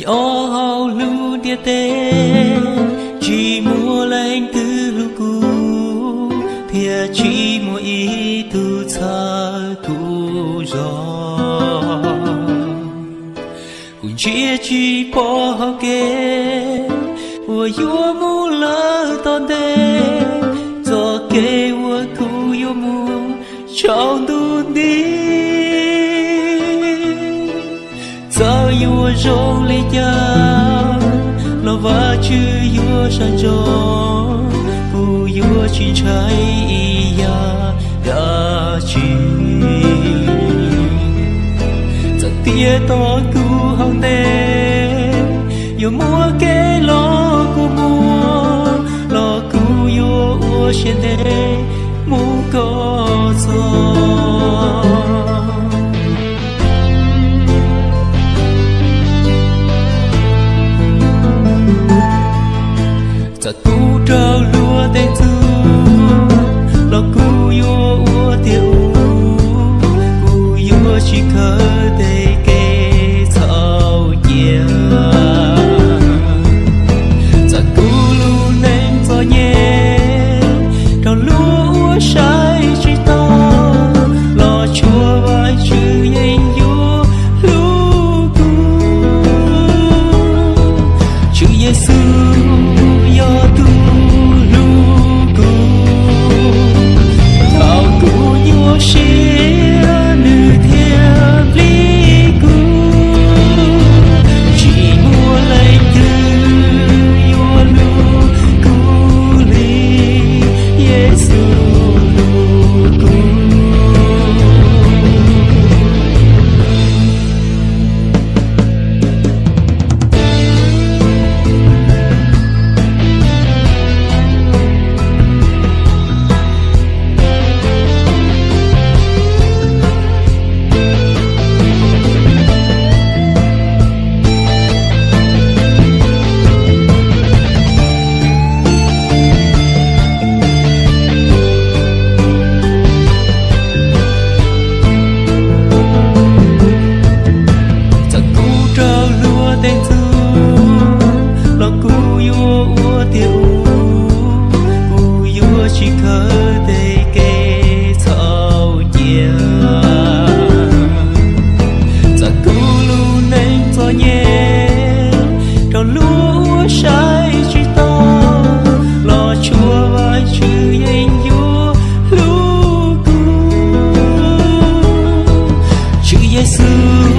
nhỏ hao lu tia tê, chỉ mua lên từ lu cu thia chỉ mua ý tu xa tu gió. Cũng chia chỉ bỏ học kê của yêu mu lỡ ton đê do kê của cu yêu mu trong tu đi. Rong lê cha lo va chữ yêu san cho. Cu yêu chỉ trái ya đã chi giờ tia to cu hong đê za tu trơ lúa tên tu lo cu yo ua tiêu cu yo chỉ khờ 예수